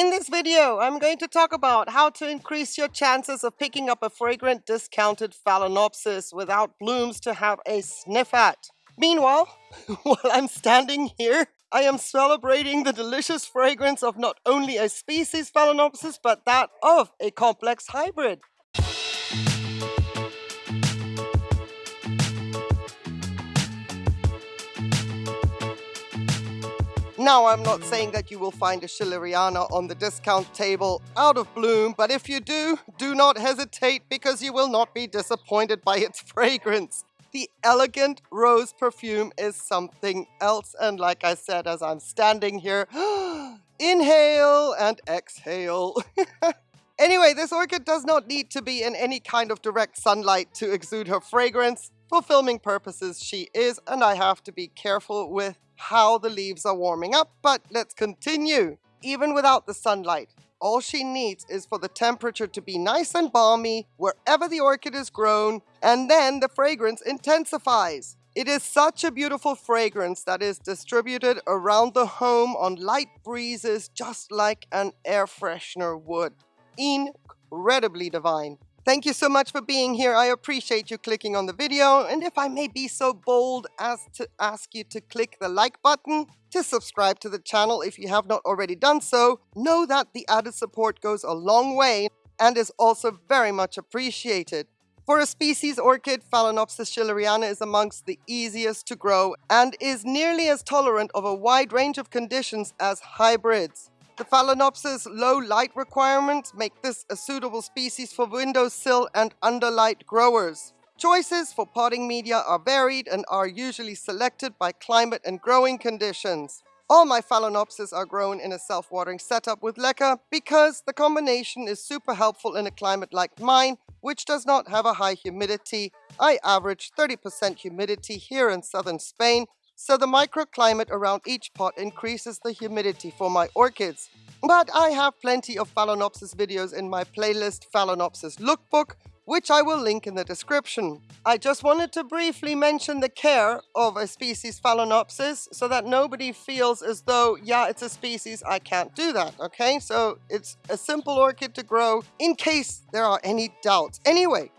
In this video, I'm going to talk about how to increase your chances of picking up a fragrant discounted Phalaenopsis without blooms to have a sniff at. Meanwhile, while I'm standing here, I am celebrating the delicious fragrance of not only a species Phalaenopsis, but that of a complex hybrid. Now, I'm not saying that you will find a Schilleriana on the discount table out of bloom, but if you do, do not hesitate because you will not be disappointed by its fragrance. The elegant rose perfume is something else, and like I said, as I'm standing here, inhale and exhale. anyway, this orchid does not need to be in any kind of direct sunlight to exude her fragrance. For filming purposes, she is, and I have to be careful with how the leaves are warming up, but let's continue. Even without the sunlight, all she needs is for the temperature to be nice and balmy wherever the orchid is grown, and then the fragrance intensifies. It is such a beautiful fragrance that is distributed around the home on light breezes just like an air freshener would. Incredibly divine. Thank you so much for being here. I appreciate you clicking on the video. And if I may be so bold as to ask you to click the like button, to subscribe to the channel if you have not already done so, know that the added support goes a long way and is also very much appreciated. For a species orchid, Phalaenopsis schilleriana is amongst the easiest to grow and is nearly as tolerant of a wide range of conditions as hybrids. The Phalaenopsis' low light requirements make this a suitable species for windowsill and underlight growers. Choices for potting media are varied and are usually selected by climate and growing conditions. All my Phalaenopsis are grown in a self-watering setup with leca because the combination is super helpful in a climate like mine, which does not have a high humidity. I average 30% humidity here in southern Spain so the microclimate around each pot increases the humidity for my orchids. But I have plenty of Phalaenopsis videos in my playlist Phalaenopsis Lookbook, which I will link in the description. I just wanted to briefly mention the care of a species Phalaenopsis so that nobody feels as though, yeah, it's a species, I can't do that, okay? So it's a simple orchid to grow in case there are any doubts. Anyway,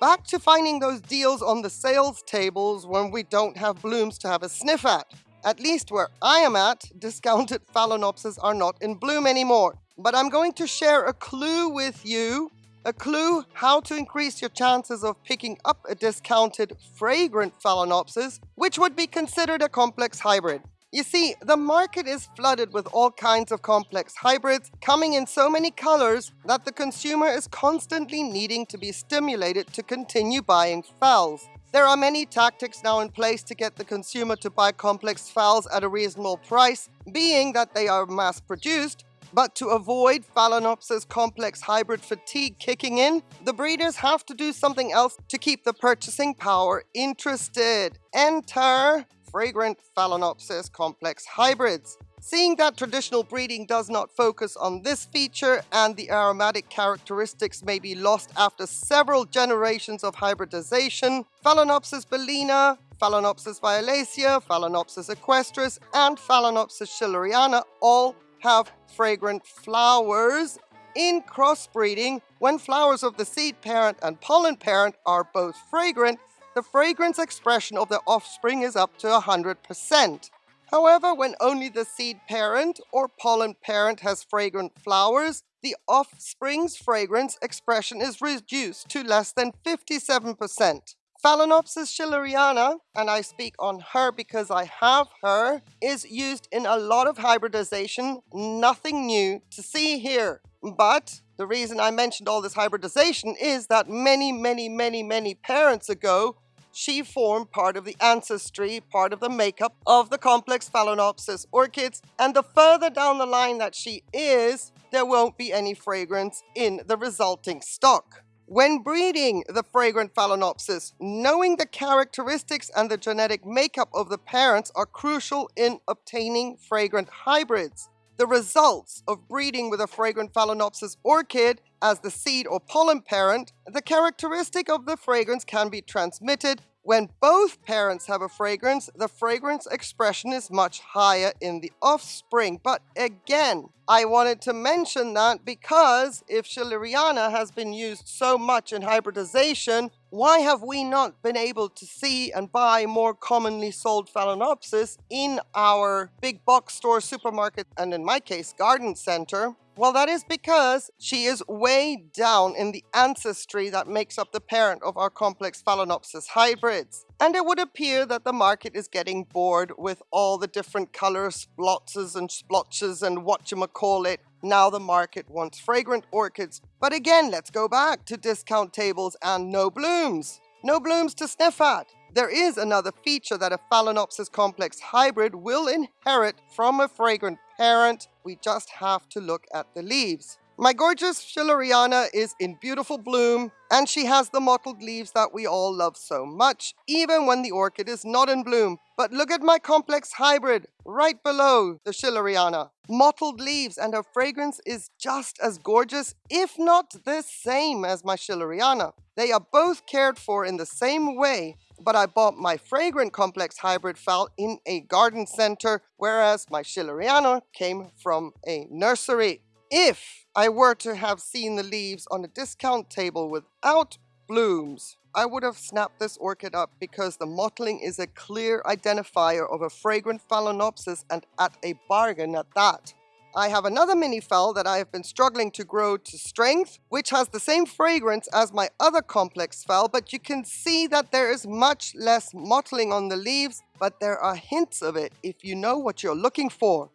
back to finding those deals on the sales tables when we don't have blooms to have a sniff at. At least where I am at, discounted Phalaenopsis are not in bloom anymore. But I'm going to share a clue with you, a clue how to increase your chances of picking up a discounted fragrant Phalaenopsis, which would be considered a complex hybrid. You see, the market is flooded with all kinds of complex hybrids coming in so many colors that the consumer is constantly needing to be stimulated to continue buying phals. There are many tactics now in place to get the consumer to buy complex phals at a reasonable price, being that they are mass produced, but to avoid Phalaenopsis complex hybrid fatigue kicking in, the breeders have to do something else to keep the purchasing power interested. Enter fragrant Phalaenopsis complex hybrids. Seeing that traditional breeding does not focus on this feature and the aromatic characteristics may be lost after several generations of hybridization, Phalaenopsis bellina, Phalaenopsis violacea, Phalaenopsis equestris, and Phalaenopsis schilleriana all have fragrant flowers. In crossbreeding, when flowers of the seed parent and pollen parent are both fragrant, the fragrance expression of the offspring is up to 100%. However, when only the seed parent or pollen parent has fragrant flowers, the offspring's fragrance expression is reduced to less than 57%. Phalaenopsis schilleriana, and I speak on her because I have her, is used in a lot of hybridization, nothing new to see here. But the reason I mentioned all this hybridization is that many, many, many, many parents ago, she formed part of the ancestry, part of the makeup of the complex Phalaenopsis orchids. And the further down the line that she is, there won't be any fragrance in the resulting stock. When breeding the fragrant Phalaenopsis, knowing the characteristics and the genetic makeup of the parents are crucial in obtaining fragrant hybrids. The results of breeding with a fragrant Phalaenopsis orchid as the seed or pollen parent, the characteristic of the fragrance can be transmitted When both parents have a fragrance, the fragrance expression is much higher in the offspring. But again, I wanted to mention that because if Schilleriana has been used so much in hybridization, why have we not been able to see and buy more commonly sold Phalaenopsis in our big box store, supermarket, and in my case, garden center? Well, that is because she is way down in the ancestry that makes up the parent of our complex Phalaenopsis hybrids. And it would appear that the market is getting bored with all the different color splotches and splotches and what you call it. Now the market wants fragrant orchids. But again, let's go back to discount tables and no blooms. No blooms to sniff at. There is another feature that a Phalaenopsis complex hybrid will inherit from a fragrant parent. We just have to look at the leaves. My gorgeous Schilleriana is in beautiful bloom, and she has the mottled leaves that we all love so much, even when the orchid is not in bloom. But look at my complex hybrid, right below the Schilleriana. Mottled leaves, and her fragrance is just as gorgeous, if not the same as my Schilleriana. They are both cared for in the same way, but I bought my fragrant complex hybrid phal in a garden center, whereas my Schilleriana came from a nursery. If I were to have seen the leaves on a discount table without blooms, I would have snapped this orchid up because the mottling is a clear identifier of a fragrant Phalaenopsis and at a bargain at that. I have another mini phal that I have been struggling to grow to strength, which has the same fragrance as my other complex phal, but you can see that there is much less mottling on the leaves, but there are hints of it if you know what you're looking for.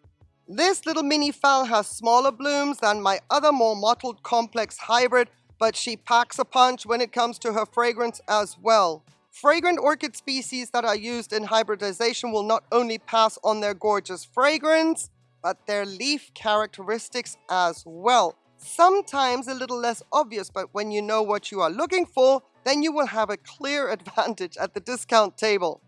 This little mini phal has smaller blooms than my other more mottled complex hybrid, but she packs a punch when it comes to her fragrance as well. Fragrant orchid species that are used in hybridization will not only pass on their gorgeous fragrance, but their leaf characteristics as well. Sometimes a little less obvious, but when you know what you are looking for, then you will have a clear advantage at the discount table.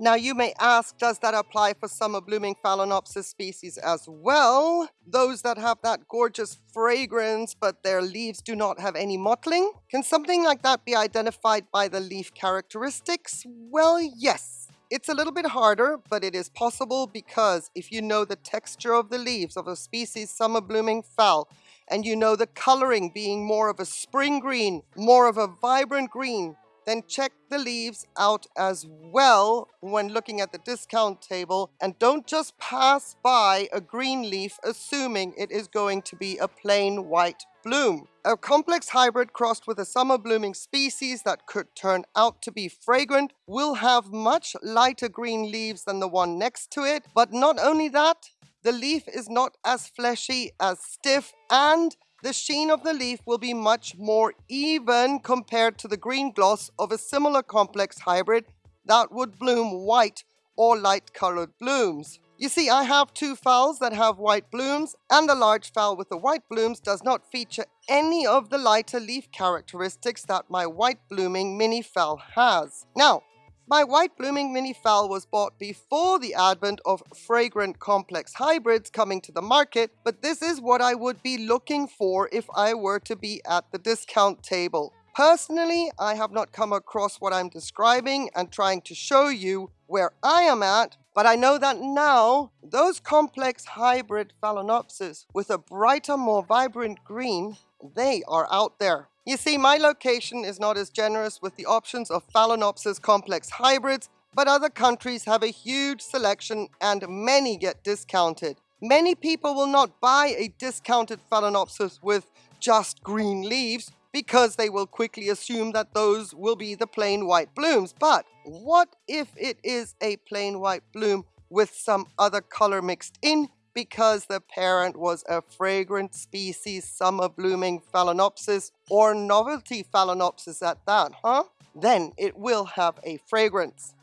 Now you may ask, does that apply for summer blooming Phalaenopsis species as well? Those that have that gorgeous fragrance, but their leaves do not have any mottling? Can something like that be identified by the leaf characteristics? Well, yes. It's a little bit harder, but it is possible because if you know the texture of the leaves of a species summer blooming phal, and you know the coloring being more of a spring green, more of a vibrant green, then check the leaves out as well when looking at the discount table and don't just pass by a green leaf assuming it is going to be a plain white bloom. A complex hybrid crossed with a summer blooming species that could turn out to be fragrant will have much lighter green leaves than the one next to it, but not only that, the leaf is not as fleshy, as stiff, and the sheen of the leaf will be much more even compared to the green gloss of a similar complex hybrid that would bloom white or light colored blooms. You see, I have two phals that have white blooms, and the large phal with the white blooms does not feature any of the lighter leaf characteristics that my white blooming mini phal has. Now, my white blooming mini phal was bought before the advent of fragrant complex hybrids coming to the market, but this is what I would be looking for if I were to be at the discount table. Personally, I have not come across what I'm describing and trying to show you where I am at, but I know that now those complex hybrid Phalaenopsis with a brighter, more vibrant green, they are out there. You see, my location is not as generous with the options of Phalaenopsis complex hybrids, but other countries have a huge selection and many get discounted. Many people will not buy a discounted Phalaenopsis with just green leaves because they will quickly assume that those will be the plain white blooms. But what if it is a plain white bloom with some other color mixed in because the parent was a fragrant species summer blooming Phalaenopsis or novelty Phalaenopsis at that, huh? Then it will have a fragrance.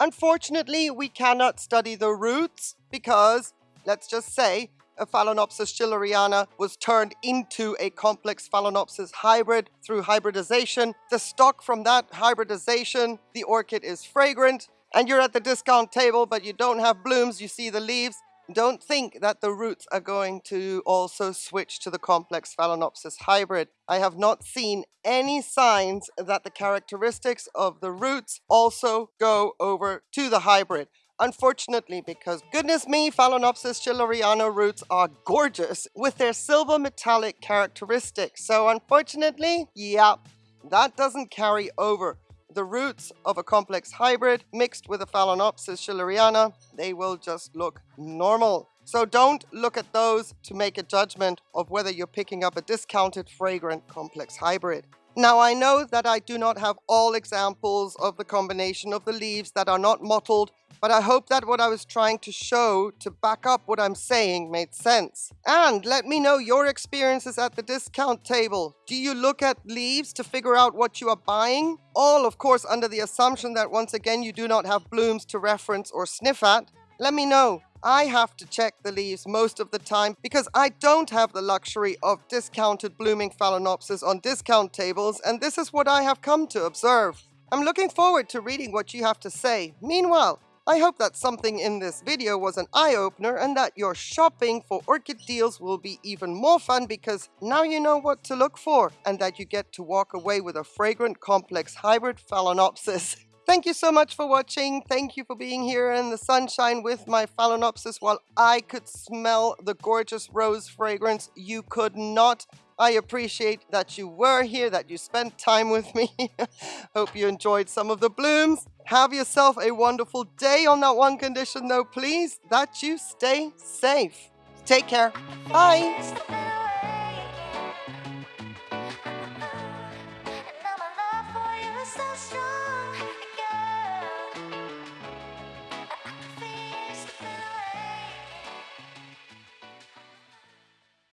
Unfortunately, we cannot study the roots because, let's just say, a Phalaenopsis schilleriana was turned into a complex Phalaenopsis hybrid through hybridization. The stock from that hybridization, the orchid is fragrant, and you're at the discount table, but you don't have blooms, you see the leaves, don't think that the roots are going to also switch to the complex Phalaenopsis hybrid. I have not seen any signs that the characteristics of the roots also go over to the hybrid. Unfortunately, because goodness me, Phalaenopsis schilleriana roots are gorgeous with their silver metallic characteristics. So unfortunately, yeah, that doesn't carry over. The roots of a complex hybrid mixed with a Phalaenopsis schilleriana, they will just look normal. So don't look at those to make a judgment of whether you're picking up a discounted fragrant complex hybrid. Now I know that I do not have all examples of the combination of the leaves that are not mottled but I hope that what I was trying to show to back up what I'm saying made sense. And let me know your experiences at the discount table. Do you look at leaves to figure out what you are buying? All, of course, under the assumption that once again you do not have blooms to reference or sniff at. Let me know. I have to check the leaves most of the time because I don't have the luxury of discounted blooming Phalaenopsis on discount tables and this is what I have come to observe. I'm looking forward to reading what you have to say. Meanwhile, I hope that something in this video was an eye-opener and that your shopping for orchid deals will be even more fun because now you know what to look for and that you get to walk away with a fragrant complex hybrid Phalaenopsis. Thank you so much for watching. Thank you for being here in the sunshine with my Phalaenopsis while I could smell the gorgeous rose fragrance. You could not. I appreciate that you were here, that you spent time with me. Hope you enjoyed some of the blooms. Have yourself a wonderful day on that one condition though, please, that you stay safe. Take care. Bye.